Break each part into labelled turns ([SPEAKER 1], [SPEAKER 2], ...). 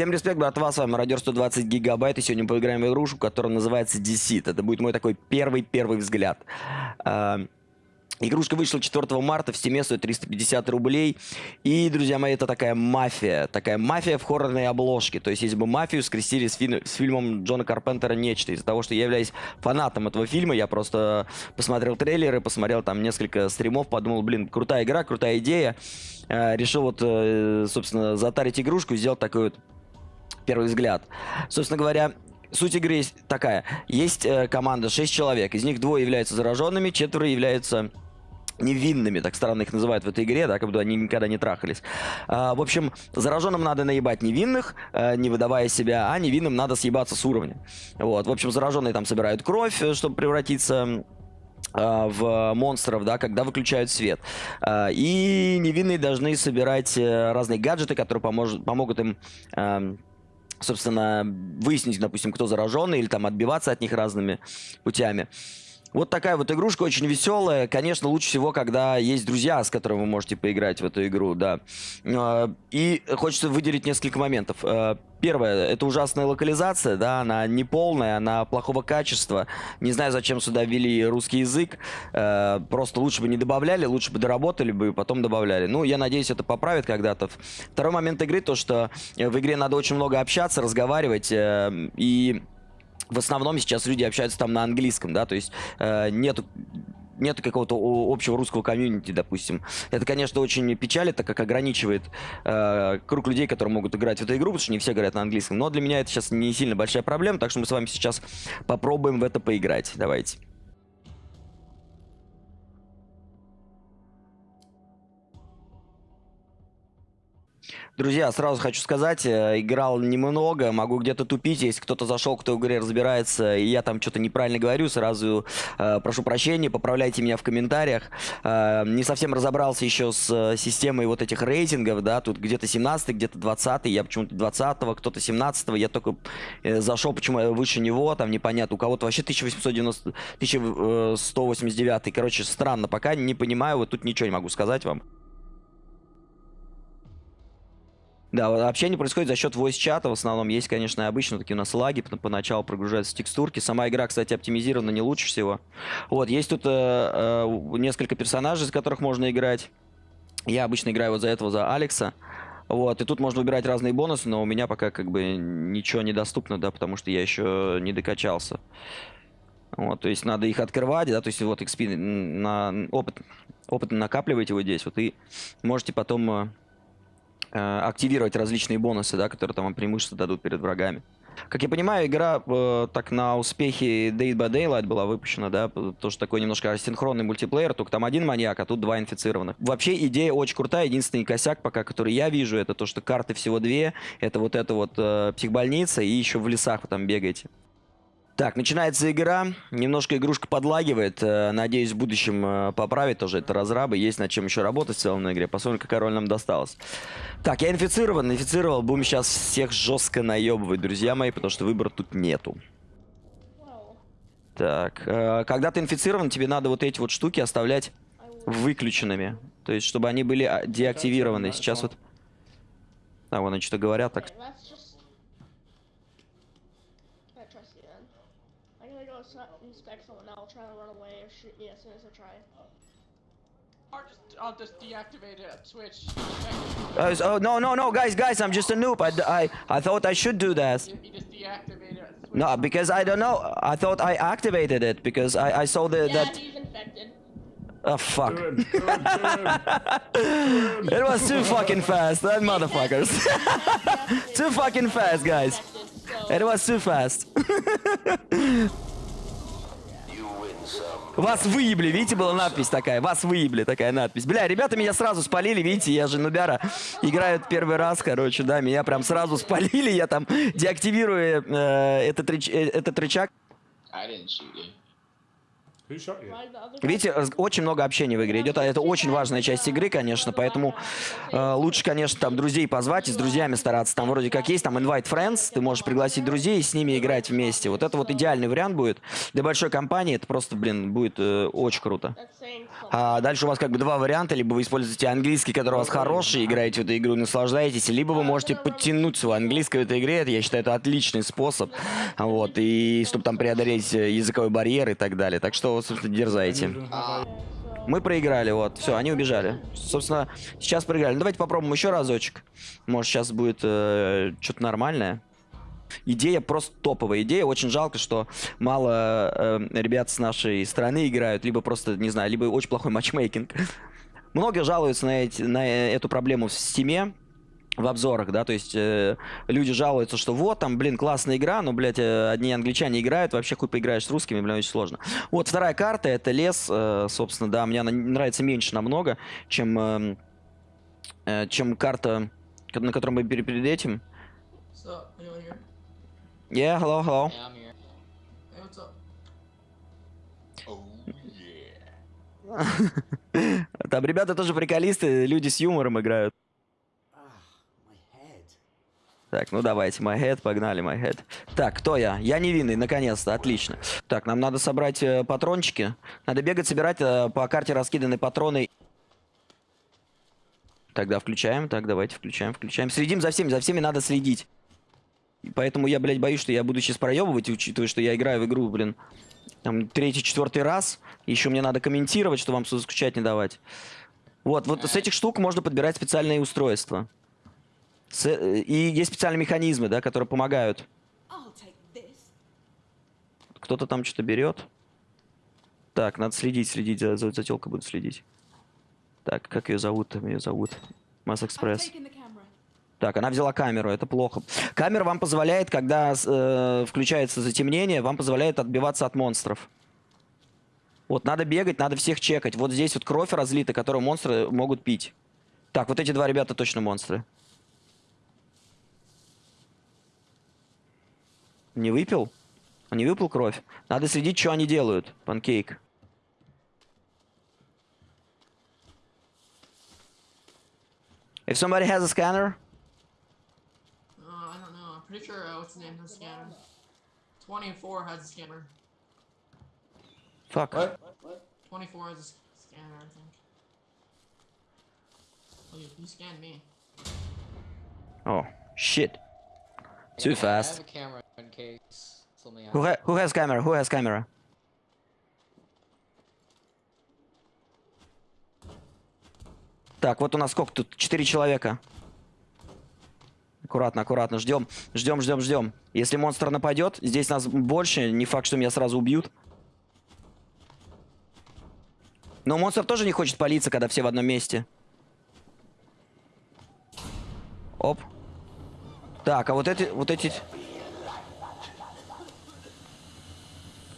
[SPEAKER 1] Всем респект, братва, с вами Радио 120 гигабайт, и сегодня поиграем в игрушку, которая называется Deceit. Это будет мой такой первый-первый взгляд. А, Игрушка вышла 4 марта, в Steam е стоит 350 рублей. И, друзья мои, это такая мафия. Такая мафия в хоррорной обложке. То есть, если бы мафию скрестили с, фи с фильмом Джона Карпентера «Нечто». Из-за того, что я являюсь фанатом этого фильма, я просто посмотрел трейлеры, посмотрел там несколько стримов, подумал, блин, крутая игра, крутая идея. Э, решил вот, э, собственно, затарить игрушку и сделать такой вот первый взгляд. Собственно говоря, Суть игры такая. Есть э, команда 6 человек. Из них двое являются зараженными, четверо являются невинными, так странно их называют в этой игре, да, как будто они никогда не трахались. А, в общем, зараженным надо наебать невинных, а, не выдавая себя, а невинным надо съебаться с уровня. Вот, в общем, зараженные там собирают кровь, э, чтобы превратиться а, в монстров, да, когда выключают свет. И невинные должны собирать э, разные гаджеты, которые поможет, помогут им собственно, выяснить, допустим, кто зараженный, или там отбиваться от них разными путями. Вот такая вот игрушка, очень веселая. Конечно, лучше всего, когда есть друзья, с которыми вы можете поиграть в эту игру, да. А, и хочется выделить несколько моментов. А, первое, это ужасная локализация, да, она не полная, она плохого качества. Не знаю, зачем сюда ввели русский язык. А, просто лучше бы не добавляли, лучше бы доработали бы и потом добавляли. Ну, я надеюсь, это поправит когда-то. Второй момент игры, то, что в игре надо очень много общаться, разговаривать э, и в основном сейчас люди общаются там на английском, да, то есть э, нету нет какого-то общего русского комьюнити, допустим. Это, конечно, очень печалит, так как ограничивает э, круг людей, которые могут играть в эту игру, потому что не все говорят на английском. Но для меня это сейчас не сильно большая проблема, так что мы с вами сейчас попробуем в это поиграть. Давайте. Друзья, сразу хочу сказать, э, играл немного, могу где-то тупить, если кто-то зашел, кто в игре разбирается, и я там что-то неправильно говорю, сразу э, прошу прощения, поправляйте меня в комментариях. Э, не совсем разобрался еще с э, системой вот этих рейтингов, да, тут где-то 17 где-то 20 я почему-то 20-го, кто-то 17 -го. я только э, зашел, почему я выше него, там непонятно, у кого-то вообще 1890, 1189, короче, странно, пока не понимаю, вот тут ничего не могу сказать вам. Да, общение происходит за счет voice-чата. В основном есть, конечно, обычно такие у нас лаги. Поначалу прогружаются текстурки. Сама игра, кстати, оптимизирована не лучше всего. Вот, есть тут э, э, несколько персонажей, из которых можно играть. Я обычно играю вот за этого, за Алекса. Вот, и тут можно выбирать разные бонусы, но у меня пока как бы ничего недоступно, да, потому что я еще не докачался. Вот, то есть надо их открывать, да, то есть вот XP на опыт, опыт накапливаете вот здесь, вот, и можете потом э, активировать различные бонусы, да, которые там вам преимущество дадут перед врагами. Как я понимаю, игра э, так на успехе Day by Daylight была выпущена, да, то, что такой немножко асинхронный мультиплеер, только там один маньяк, а тут два инфицированных. Вообще идея очень крутая, единственный косяк пока, который я вижу, это то, что карты всего две, это вот эта вот э, психбольница и еще в лесах вы там бегаете. Так, начинается игра. Немножко игрушка подлагивает. Э, надеюсь, в будущем э, поправит тоже это разрабы. Есть над чем еще работать в целом на игре. Посмотрим, какая роль нам досталась. Так, я инфицирован. Инфицировал. Будем сейчас всех жестко наебывать, друзья мои, потому что выбора тут нету. Так, э, когда ты инфицирован, тебе надо вот эти вот штуки оставлять выключенными. То есть, чтобы они были а, деактивированы. Сейчас вот... А, вон они что-то говорят так. Inspect someone, I'll try to run away or shoot me as soon as I try. Or just, I'll just deactivate it, switch. Uh, oh, no, no, no, guys, guys, I'm just a noob. I, I, I thought I should do that. You, you just deactivate it. No, because I don't know. I thought I activated it because I, I saw the, yeah, that... he's infected. Oh fuck. Good, good, good. it was too fucking fast, that motherfuckers. too fucking fast, guys. It was too fast. Вас выебли, видите, была надпись такая. Вас выебли, такая надпись. Бля, ребята меня сразу спалили, видите, я же нубяра. Играют первый раз, короче, да, меня прям сразу спалили. Я там деактивирую э, этот, реч, э, этот рычаг.
[SPEAKER 2] Who shot you?
[SPEAKER 3] Like the other guy.
[SPEAKER 1] Видите, раз- очень много общения в игре идет, а это очень важная часть игры, конечно, поэтому э, лучше, конечно, там друзей позвать и с друзьями стараться. Там вроде как есть там invite friends, ты можешь пригласить друзей и с ними играть вместе. Вот это вот идеальный вариант будет. Для большой компании это просто, блин, будет э, очень круто. А дальше у вас как бы два варианта. Либо вы используете английский, который у вас хороший, играете в эту игру наслаждаетесь, либо вы можете подтянуть свой английский в этой игре. Это, я считаю, это отличный способ. Вот, и чтобы там преодолеть э, языковой барьер и так далее. Так что, собственно, дерзайте. Мы проиграли, вот, все, они убежали. Собственно, сейчас проиграли. Ну, давайте попробуем еще разочек. Может, сейчас будет э, что-то нормальное. Идея просто топовая идея. Очень жалко, что мало э, ребят с нашей страны играют, либо просто, не знаю, либо очень плохой матчмейкинг. Много жалуются на, эти, на эту проблему в стиме, в обзорах, да, то есть э, люди жалуются, что вот там, блин, классная игра, но, блядь, э, одни англичане играют, вообще хуй поиграешь с русскими, блин, очень сложно. Вот вторая карта, это лес, э, собственно, да, мне она нравится меньше намного, чем, э, э, чем карта, на которой мы перед, перед этим. Yeah, hello, hello.
[SPEAKER 4] Yeah, I'm here. Hey, what's up?
[SPEAKER 1] Там ребята тоже приколисты, люди с юмором играют. Так, ну давайте, my head, погнали, my head. Так, кто я? Я невинный, наконец-то, отлично. Так, нам надо собрать э, патрончики. Надо бегать, собирать э, по карте раскиданы патроны. Тогда включаем, так, давайте включаем, включаем. Следим за всеми, за всеми надо следить. И поэтому я, блядь, боюсь, что я буду сейчас проебывать, учитывая, что я играю в игру, блин, там, третий, четвертый раз. Еще мне надо комментировать, что вам скучать не давать. Вот, вот с этих штук можно подбирать специальные устройства. Э, и есть специальные механизмы, да, которые помогают. Кто-то там что-то берет. Так, надо следить, следить, за, за, за телкой буду следить. Так, как ее зовут? Там ее зовут. Масс Экспресс. Так, она взяла камеру, это плохо. Камера вам позволяет, когда э, включается затемнение, вам позволяет отбиваться от монстров. Вот, надо бегать, надо всех чекать. Вот здесь вот кровь разлита, которую монстры могут пить. Так, вот эти два ребята точно монстры. Не выпил? Он не выпил кровь? Надо следить, что они делают. Панкейк. If somebody has a scanner,
[SPEAKER 4] Uh, I don't know. I'm pretty sure, uh, what's his name, has a scanner. 24 has a scanner.
[SPEAKER 1] fuck.
[SPEAKER 2] What?
[SPEAKER 4] 24 has a scanner, I think. Oh, you, you scanned me.
[SPEAKER 1] Oh, shit. Too
[SPEAKER 5] I
[SPEAKER 1] fast.
[SPEAKER 5] In case something
[SPEAKER 1] Who, ha who has camera? Who has camera? Так, вот у нас сколько тут? Четыре человека. Аккуратно, аккуратно. Ждем, ждем, ждем, ждем. Если монстр нападет, здесь нас больше. Не факт, что меня сразу убьют. Но монстр тоже не хочет палиться, когда все в одном месте. Оп. Так, а вот эти, вот эти...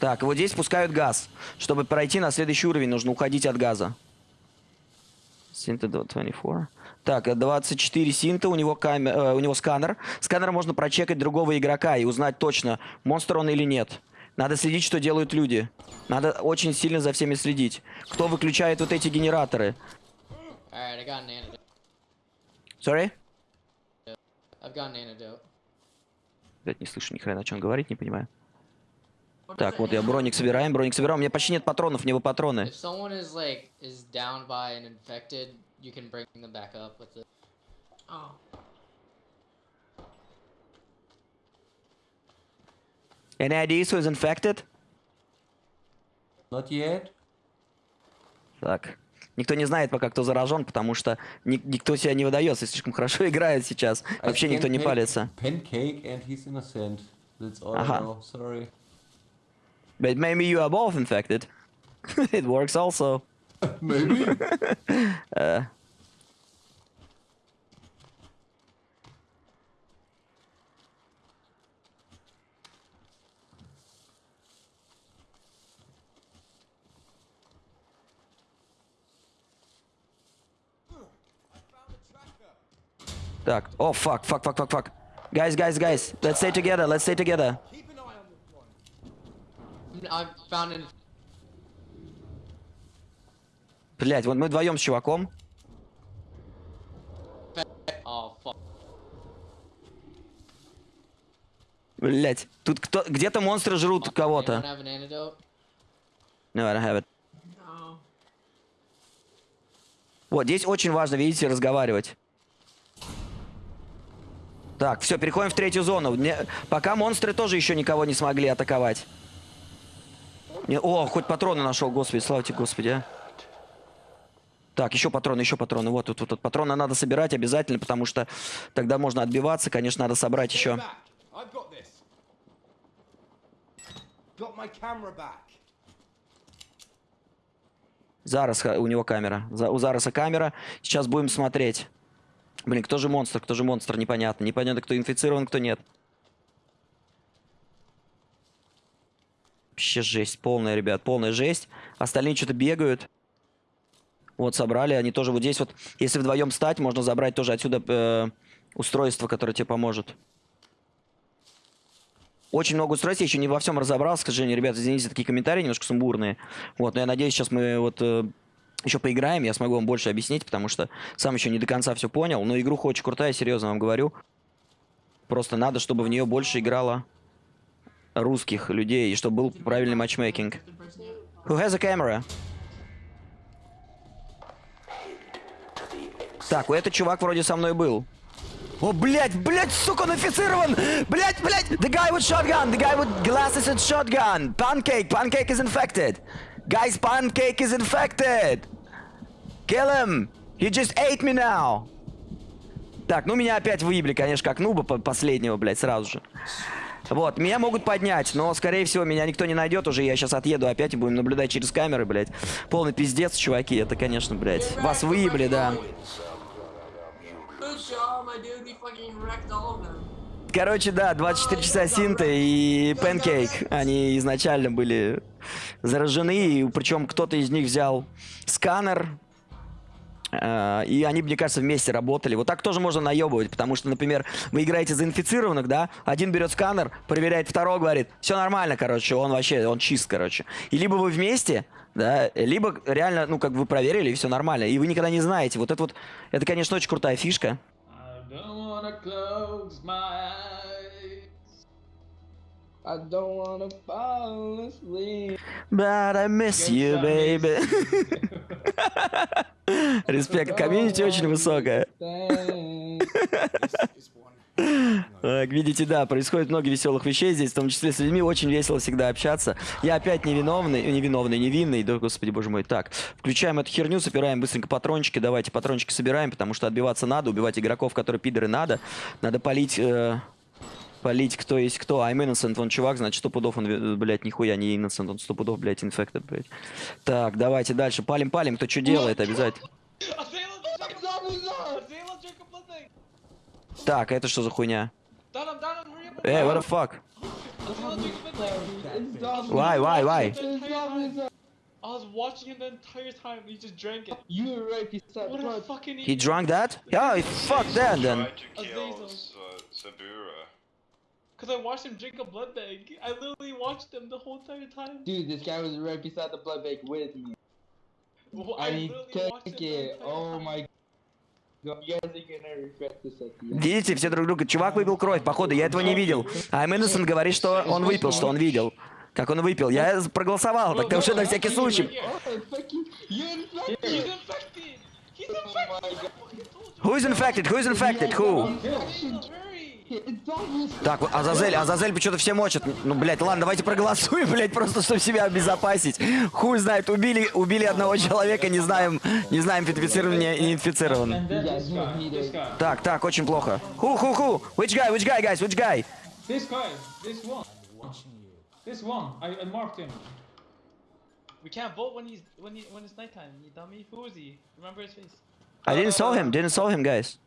[SPEAKER 1] Так, вот здесь пускают газ. Чтобы пройти на следующий уровень, нужно уходить от газа. Синта 24. Так, э, 24 синта, у него, камер, э, у него сканер. Сканером можно прочекать другого игрока и узнать точно, монстр он или нет. Надо следить, что делают люди. Надо очень сильно за всеми следить. Кто выключает вот эти генераторы? Sorry?
[SPEAKER 5] I've got an antidote.
[SPEAKER 1] Блять, не слышу ни хрена, что он говорит, не понимаю. Так, вот я броник собираем, броник собираем. У меня почти нет патронов, мне бы патроны.
[SPEAKER 4] Oh.
[SPEAKER 1] Any ideas who is infected?
[SPEAKER 2] Not yet.
[SPEAKER 1] Так. Никто не знает пока, кто заражен, потому что ни- никто себя не выдается, слишком хорошо играет сейчас. Вообще никто не палится.
[SPEAKER 2] Pancake and he's innocent. That's all
[SPEAKER 1] Aha.
[SPEAKER 2] I know. Sorry.
[SPEAKER 1] But maybe you are both infected. it works also.
[SPEAKER 2] maybe.
[SPEAKER 1] uh. Duck. Oh fuck, fuck, fuck, fuck, fuck. Guys, guys, guys. Let's stay together. Let's stay together.
[SPEAKER 5] I found an.
[SPEAKER 1] Блять, вот мы вдвоем с чуваком.
[SPEAKER 5] Oh.
[SPEAKER 1] Блять, тут кто, где-то монстры жрут кого-то. No, I don't have it.
[SPEAKER 4] No.
[SPEAKER 1] Вот, здесь очень важно, видите, разговаривать. Так, все, переходим в третью зону. Пока монстры тоже еще никого не смогли атаковать. Не- О, хоть патроны нашел, господи, слава тебе, господи, а. Так, еще патроны, еще патроны. Вот тут, вот тут. Патроны надо собирать обязательно, потому что тогда можно отбиваться. Конечно, надо собрать еще. Ха- у него камера. У Зараса камера. Сейчас будем смотреть. Блин, кто же монстр, кто же монстр, непонятно. Непонятно, кто инфицирован, кто нет. Вообще жесть, полная, ребят, полная жесть. Остальные что-то бегают. Вот, собрали. Они тоже вот здесь вот, если вдвоем стать, можно забрать тоже отсюда э, устройство, которое тебе поможет. Очень много устройств, я еще не во всем разобрался, к сожалению, ребят, извините за такие комментарии, немножко сумбурные. Вот, но я надеюсь, сейчас мы вот э, еще поиграем, я смогу вам больше объяснить, потому что сам еще не до конца все понял. Но игруха очень крутая, серьезно вам говорю. Просто надо, чтобы в нее больше играло русских людей, и чтобы был правильный матчмейкинг. Who has a camera? Так, у этот чувак вроде со мной был. О, блядь, блядь, сука, он инфицирован! Блядь, блядь! The guy with shotgun! The guy with glasses and shotgun! Pancake! Pancake is infected! Guys, Pancake is infected! Kill him! He just ate me now! Так, ну меня опять выебли, конечно, как нуба по- последнего, блядь, сразу же. Вот, меня могут поднять, но, скорее всего, меня никто не найдет уже. Я сейчас отъеду опять и будем наблюдать через камеры, блядь. Полный пиздец, чуваки. Это, конечно, блядь. Вас выебли, да. Короче, да, 24 часа Синта и Панкейк. Они изначально были заражены, и причем кто-то из них взял сканер, и они, мне кажется, вместе работали. Вот так тоже можно наебывать, потому что, например, вы играете за инфицированных, да, один берет сканер, проверяет второго, говорит, все нормально, короче, он вообще, он чист, короче. И либо вы вместе, да, либо реально, ну, как вы проверили, и все нормально. И вы никогда не знаете. Вот это вот, это, конечно, очень крутая фишка.
[SPEAKER 6] I don't wanna close my eyes.
[SPEAKER 7] I don't wanna fall asleep.
[SPEAKER 1] But I miss you, baby. Респект, комьюнити очень высокая. Так, видите, да, происходит много веселых вещей здесь, в том числе с людьми. Очень весело всегда общаться. Я опять невиновный, э, невиновный, невинный, да, господи, боже мой. Так, включаем эту херню, собираем быстренько патрончики. Давайте патрончики собираем, потому что отбиваться надо, убивать игроков, которые пидоры, надо. Надо полить... э, Полить кто есть кто. I'm innocent, он чувак, значит, сто пудов он, э, блядь, нихуя не innocent, он сто пудов, блядь, infected, блядь. Так, давайте дальше. Палим-палим, кто что делает, обязательно. Так, а это что за хуйня? Эй, what the fuck? Why, why, why?
[SPEAKER 6] The
[SPEAKER 7] It's
[SPEAKER 6] entire
[SPEAKER 7] zombies.
[SPEAKER 6] time. I was watching him the entire time. He just drank it.
[SPEAKER 7] You already said
[SPEAKER 6] What a
[SPEAKER 7] blood.
[SPEAKER 6] fucking
[SPEAKER 1] He
[SPEAKER 6] idiot.
[SPEAKER 1] drank that? Yeah, fuck that then.
[SPEAKER 6] Azazel.
[SPEAKER 8] Sabura.
[SPEAKER 6] Cause I watched him drink a blood bag. I literally watched him the whole entire time.
[SPEAKER 7] Dude, this guy was right beside the blood bank with me.
[SPEAKER 6] Well, I watched
[SPEAKER 7] took it. Oh
[SPEAKER 6] time.
[SPEAKER 7] my.
[SPEAKER 1] Видите, все друг друга. Чувак выпил кровь, походу, я этого не видел. А Innocent говорит, что он выпил, что он видел. Как он выпил. Я проголосовал, так уже на всякий случай.
[SPEAKER 7] Oh, Oh.
[SPEAKER 6] I.
[SPEAKER 1] Who's infected? Who's infected? Who? Так, Азазель, Азазель что-то все мочат. Ну, блядь, ладно, давайте проголосуем, блядь, просто чтобы себя обезопасить. Хуй знает, убили, убили одного человека, не знаем, не знаем, инфицирован не инфицирован. Так, так, очень плохо. Who, who, who? Which guy, which guy, guys, which guy?
[SPEAKER 6] This guy. This one. This one. I, I marked him. We can't vote when he's when he when it's nighttime. You dummy. Who is he? Remember his face.
[SPEAKER 1] I didn't saw him, didn't saw him, guys.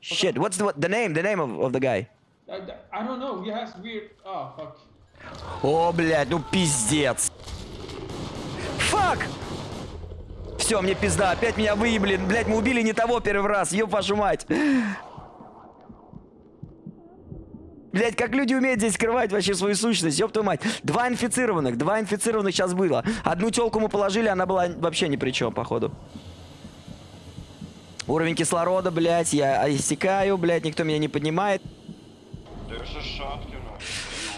[SPEAKER 1] Shit, what's the, what, the name, the name of, of the guy?
[SPEAKER 6] I, I don't know. He has weird. Oh fuck.
[SPEAKER 1] О, блядь, ну пиздец. Фак! Все, мне пизда, опять меня выебли. Блядь, мы убили не того первый раз, ёб вашу мать. Блять, как люди умеют здесь скрывать вообще свою сущность, ёб твою мать. Два инфицированных, два инфицированных сейчас было. Одну телку мы положили, она была вообще ни при чем, походу. Уровень кислорода, блядь, я истекаю, блядь, никто меня не поднимает.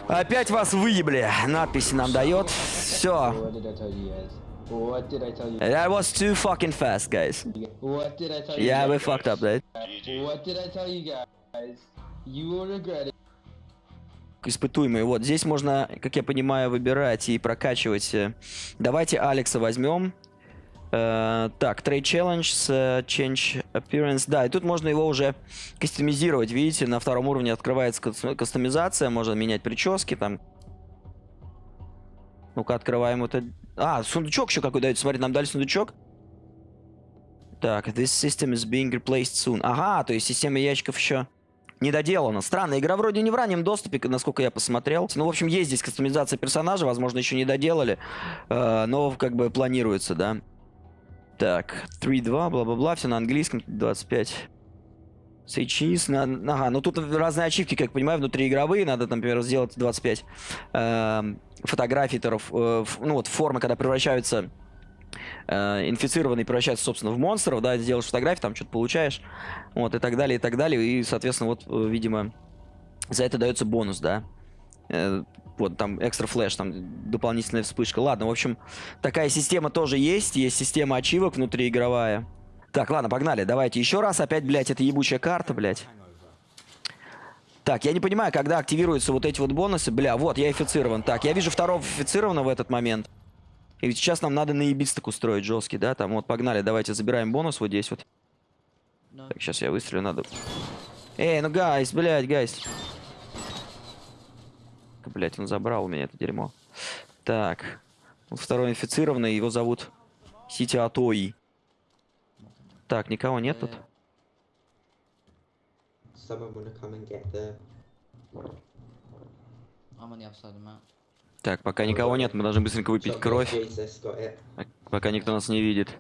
[SPEAKER 1] Опять вас выебли. Надписи нам дает. Все. That was too fucking fast, guys. Yeah, we fucked up, блядь.
[SPEAKER 7] What did I tell you guys? You will regret it.
[SPEAKER 1] Испытуемые. Вот здесь можно, как я понимаю, выбирать и прокачивать. э. Давайте Алекса возьмем. Э, так, Trade Challenge э, Change Appearance. Да, и тут можно его уже кастомизировать. Видите, на втором уровне открывается кас- кастомизация. Можно менять прически там. Ну-ка, открываем это. А, сундучок еще какой дает. Смотри, нам дали сундучок. Так, this system is being replaced soon. Ага, то есть система ящиков еще не доделана. Странно, игра вроде не в раннем доступе, насколько я посмотрел. Ну, в общем, есть здесь кастомизация персонажа, возможно, еще не доделали, э, но как бы планируется, да. Так, 3-2, бла-бла-бла, все на английском, 25. Say cheese, на- ага, ну тут разные ачивки, как понимаю, внутриигровые, надо, там, например, сделать 25 эм, фотографий, таров, э, ну вот формы, когда превращаются э, инфицированные превращаются, собственно, в монстров, да, сделаешь фотографии, там что-то получаешь, вот, и так далее, и так далее, и, соответственно, вот, э, видимо, за это дается бонус, да, Э, вот, там, экстра флеш, там, дополнительная вспышка, ладно, в общем, такая система тоже есть, есть система ачивок внутриигровая. Так, ладно, погнали, давайте еще раз, опять, блядь, это ебучая карта, блядь. Так, я не понимаю, когда активируются вот эти вот бонусы, бля, вот, я инфицирован. Так, я вижу второго инфицированного в этот момент. И ведь сейчас нам надо наебись так устроить жесткий, да? Там вот погнали, давайте забираем бонус вот здесь вот. Так, сейчас я выстрелю, надо. Эй, ну guys, блядь, guys. Блять, он забрал у меня это дерьмо. Так. Вот второй инфицированный, его зовут Сити Атои. Так, никого нет тут? Так, пока никого нет, мы должны быстренько выпить кровь. Пока никто нас не видит.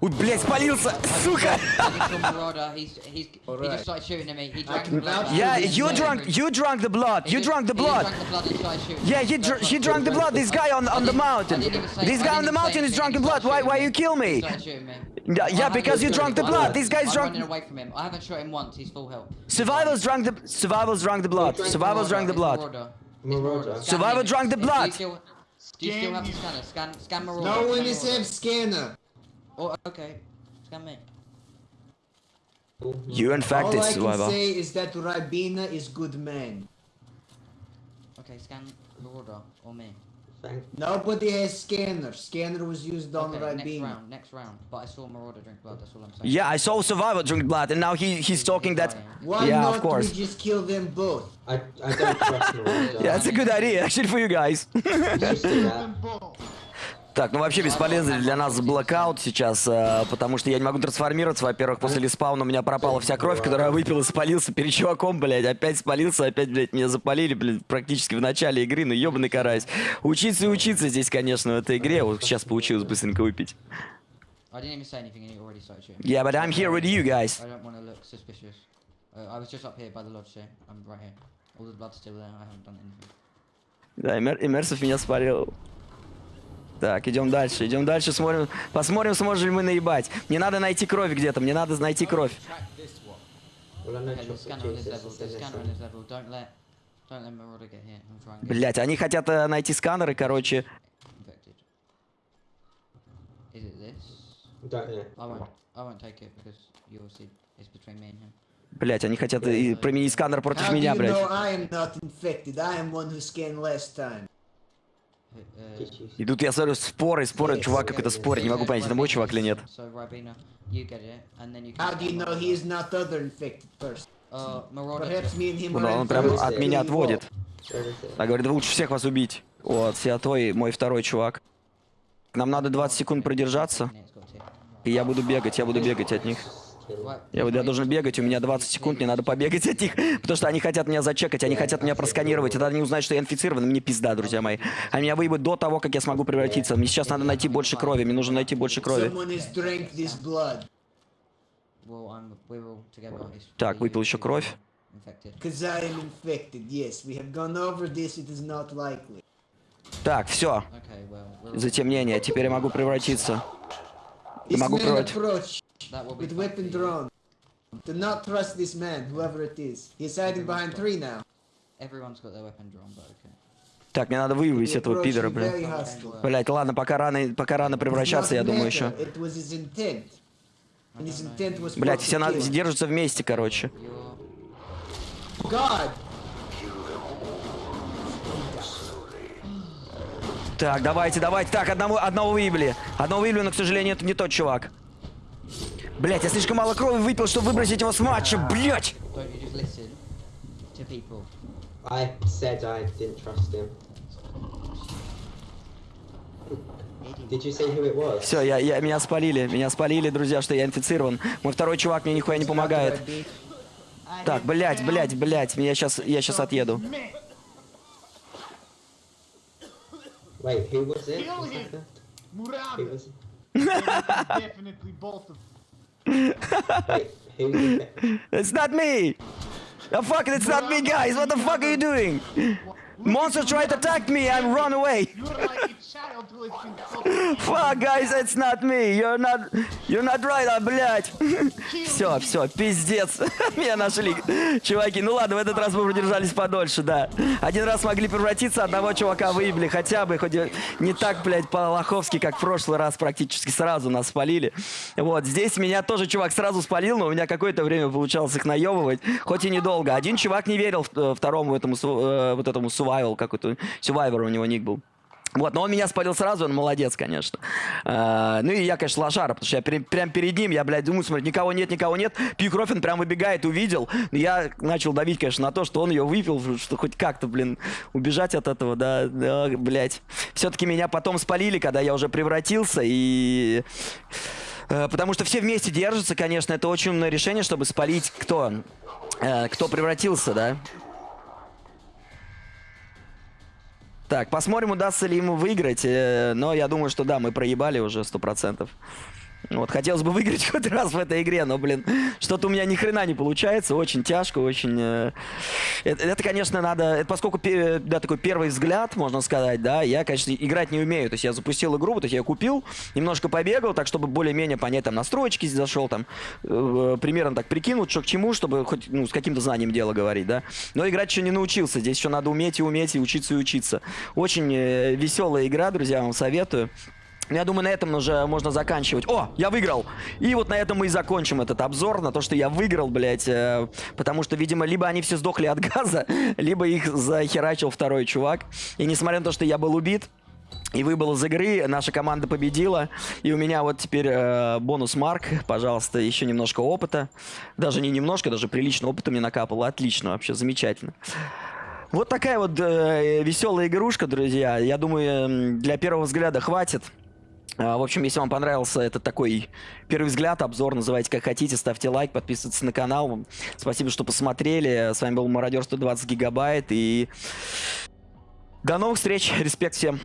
[SPEAKER 1] Ой, блядь, спалился! Сука!
[SPEAKER 5] I just saw Marauder. He's he's he just started shooting at me. He drank the blood.
[SPEAKER 1] Yeah, you drunk, you drunk the blood, you
[SPEAKER 5] He
[SPEAKER 1] drunk the
[SPEAKER 5] just- he
[SPEAKER 1] blood.
[SPEAKER 5] drank the blood and started shooting.
[SPEAKER 1] Yeah, he, dr he drank the blood. This guy on on the mountain. This guy on the mountain is drunk in blood. Why why you kill
[SPEAKER 5] He
[SPEAKER 1] me?
[SPEAKER 5] started shooting me.
[SPEAKER 1] Yeah, yeah, because you drunk the blood. This guy's
[SPEAKER 5] I'm
[SPEAKER 1] drunk.
[SPEAKER 5] running away from him. I haven't shot him once. He's full health.
[SPEAKER 1] Survivors drank the survivors drank the blood.
[SPEAKER 8] drank
[SPEAKER 1] Survivors drank the
[SPEAKER 5] It's
[SPEAKER 1] blood.
[SPEAKER 5] Marauder. It's
[SPEAKER 8] Marauder.
[SPEAKER 5] Marauder. Scan
[SPEAKER 1] Survivor
[SPEAKER 5] him.
[SPEAKER 1] drank the
[SPEAKER 5] Do you
[SPEAKER 1] blood.
[SPEAKER 5] still- Do you still have the scanner? Scan scan Marauder.
[SPEAKER 9] No one
[SPEAKER 5] scan
[SPEAKER 9] is
[SPEAKER 5] Marauder.
[SPEAKER 9] have scanner.
[SPEAKER 5] Oh, okay. Scan me.
[SPEAKER 1] You
[SPEAKER 9] All
[SPEAKER 1] infected
[SPEAKER 9] I can
[SPEAKER 1] survivor.
[SPEAKER 9] say is that Rabina is good man.
[SPEAKER 5] Okay, scan Marauder or me.
[SPEAKER 8] Thank
[SPEAKER 9] Nobody has scanner. Scanner was used on
[SPEAKER 5] Okay, next
[SPEAKER 9] Rabina.
[SPEAKER 5] round, next round. But I saw Marauder drink blood. That's all I'm saying.
[SPEAKER 1] Yeah, I saw survivor drink blood, and now he he's talking that.
[SPEAKER 9] Why
[SPEAKER 1] Yeah,
[SPEAKER 9] not
[SPEAKER 1] of course.
[SPEAKER 9] we just kill them both?
[SPEAKER 8] I I don't trust Marauder.
[SPEAKER 1] Yeah, it's a good idea actually for you guys.
[SPEAKER 8] To.
[SPEAKER 1] Так, ну вообще бесполезный для нас блокаут сейчас, э, потому что я не могу трансформироваться. Во-первых, после лиспауна у меня пропала вся кровь, которую я выпил и спалился перед чуваком, блядь. Опять спалился, опять, блядь, меня запалили, блядь, практически в начале игры. Ну, ебаный карась. Учиться и учиться здесь, конечно, в этой игре. Вот сейчас получилось быстренько выпить. Yeah, but I'm here with you guys.
[SPEAKER 5] I don't want to look suspicious. Uh, I was just up here by the lodge, see? I'm right here. All the blood's still there. I haven't done anything.
[SPEAKER 1] Да, Эмерсов меня спалил. Так, идем дальше, идем дальше, смотрим, посмотрим, сможем ли мы наебать. Мне надо найти кровь где-то, мне надо найти кровь. Блять, они хотят э, найти сканеры, короче. Блять, они хотят э, применить сканер против меня,
[SPEAKER 9] you
[SPEAKER 1] И тут я смотрю, споры, споры, чувак какой-то спорит, не могу понять, это мой чувак или нет. Ну, он прям от меня отводит. А говорит, лучше всех вас убить. Вот, Сиатой, мой второй чувак. Нам надо 20 секунд продержаться, и я буду бегать, я буду бегать от них. Я, я должен бегать, у меня 20 секунд, мне надо побегать от них, потому что они хотят меня зачекать, они хотят меня просканировать, и тогда они узнают, что я инфицирован, мне пизда, друзья мои. Они меня выебут до того, как я смогу превратиться. Мне сейчас надо найти больше крови, мне нужно найти больше крови. Так, выпил еще кровь. Так, все. Затемнение. Теперь я могу превратиться.
[SPEAKER 9] This
[SPEAKER 1] могу
[SPEAKER 9] man
[SPEAKER 1] превратить.
[SPEAKER 9] approach
[SPEAKER 5] that will be
[SPEAKER 9] with weapon drawn. Do not trust this man, whoever it is. He's hiding behind three now.
[SPEAKER 5] Everyone's got their weapon drawn, but okay.
[SPEAKER 1] Так, мне надо выявить этого пидора, блин. Блять, ладно, пока рано, пока рано превращаться, я думаю, еще. Блять, все на- держатся вместе, короче.
[SPEAKER 9] God!
[SPEAKER 1] Так, давайте, давайте. Так, одного, одного выебли. Одного выебли, но, к сожалению, это не тот чувак. Блять, я слишком мало крови выпил, чтобы выбросить его с матча, блять!
[SPEAKER 5] don't you just listen to people?
[SPEAKER 8] I said I didn't trust him. Did you see who it was?
[SPEAKER 1] Все, я, я, меня спалили, меня спалили, друзья, что я инфицирован. Мой второй чувак мне нихуя не помогает. Так, блять, блять, блять, я сейчас, я сейчас отъеду.
[SPEAKER 8] Wait, who was it? Who was
[SPEAKER 3] Definitely
[SPEAKER 1] It's not me! Oh, fuck, it's not me, guys! What the fuck are you doing? Monster tried to attack me, I run away! Fuck, guys, it's not me! You're not... You're not right, а, блядь! Все, все, пиздец. Меня нашли. Чуваки, ну ладно, в этот раз мы продержались подольше, да. Один раз могли превратиться, одного чувака выебли хотя бы, хоть не так, блядь, по-лоховски, как в прошлый раз практически сразу нас спалили. Вот, здесь меня тоже чувак сразу спалил, но у меня какое-то время получалось их наебывать, хоть и недолго. Один чувак не верил э, второму этому, э, вот этому survival, какой-то, survivor у него ник был. Вот, но он меня спалил сразу, он молодец, конечно. А, ну и я, конечно, лошара, потому что я пере- прям перед ним, я, блядь, думаю, смотри, никого нет, никого нет. Он прям выбегает, увидел. Но я начал давить, конечно, на то, что он ее выпил, что хоть как-то, блин, убежать от этого, да, да блядь. Все-таки меня потом спалили, когда я уже превратился, и... э, Потому что все вместе держатся, конечно, это очень умное решение, чтобы спалить кто, э, кто превратился, да. Так, посмотрим, удастся ли ему выиграть. э, Но я думаю, что да, мы проебали уже сто процентов. Вот, хотелось бы выиграть хоть раз в этой игре, но, блин, что-то у меня ни хрена не получается. Очень тяжко, очень... э, Это, это, конечно, надо... Это поскольку, да, такой первый взгляд, можно сказать, да, я, конечно, играть не умею. То есть я запустил игру, то есть я купил, немножко побегал, так, чтобы более-менее понять, там, настройки зашел, там, э, примерно так прикинул, что к чему, чтобы хоть, ну, с каким-то знанием дело говорить, да. Но играть еще не научился. Здесь еще надо уметь и уметь, и учиться, и учиться. Очень э, веселая игра, друзья, вам советую. Ну, Я думаю, на этом уже можно заканчивать. О, я выиграл! И вот на этом мы и закончим этот обзор, на то, что я выиграл, блядь. э, потому что, видимо, либо они все сдохли от газа, либо их захерачил второй чувак. И несмотря на то, что я был убит, и выбыл из игры, наша команда победила. И у меня вот теперь э, бонус марк, пожалуйста, еще немножко опыта. Даже не немножко, даже прилично опыта мне накапало. Отлично, вообще замечательно. Вот такая вот э, веселая игрушка, друзья. Я думаю, для первого взгляда хватит. А, В общем, если вам понравился этот такой первый взгляд, обзор, называйте как хотите, ставьте лайк, подписывайтесь на канал. Спасибо, что посмотрели. С вами был Мародер 120 гигабайт. И до новых встреч. Респект всем.